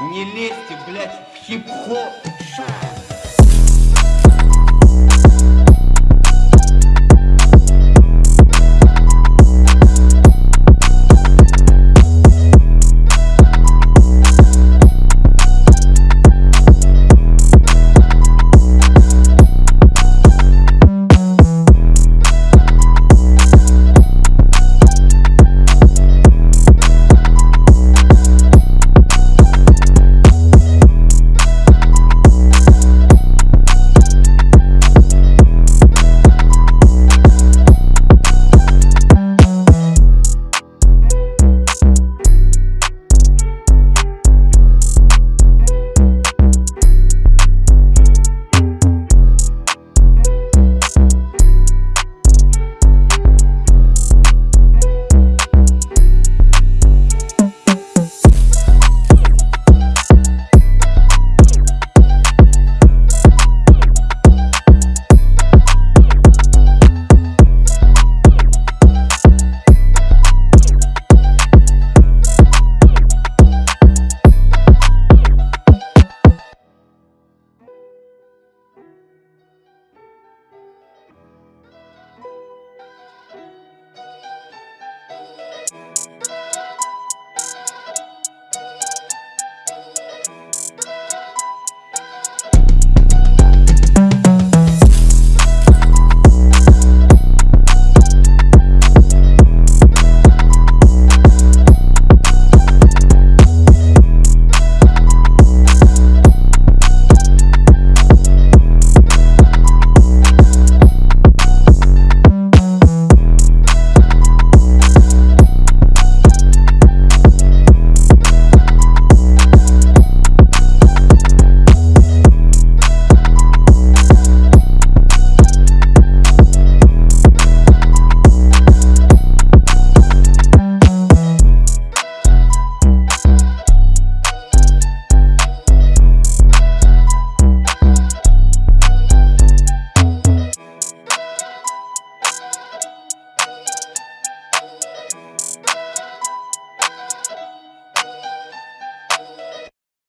Не лезьте, блядь, в хип-хоп.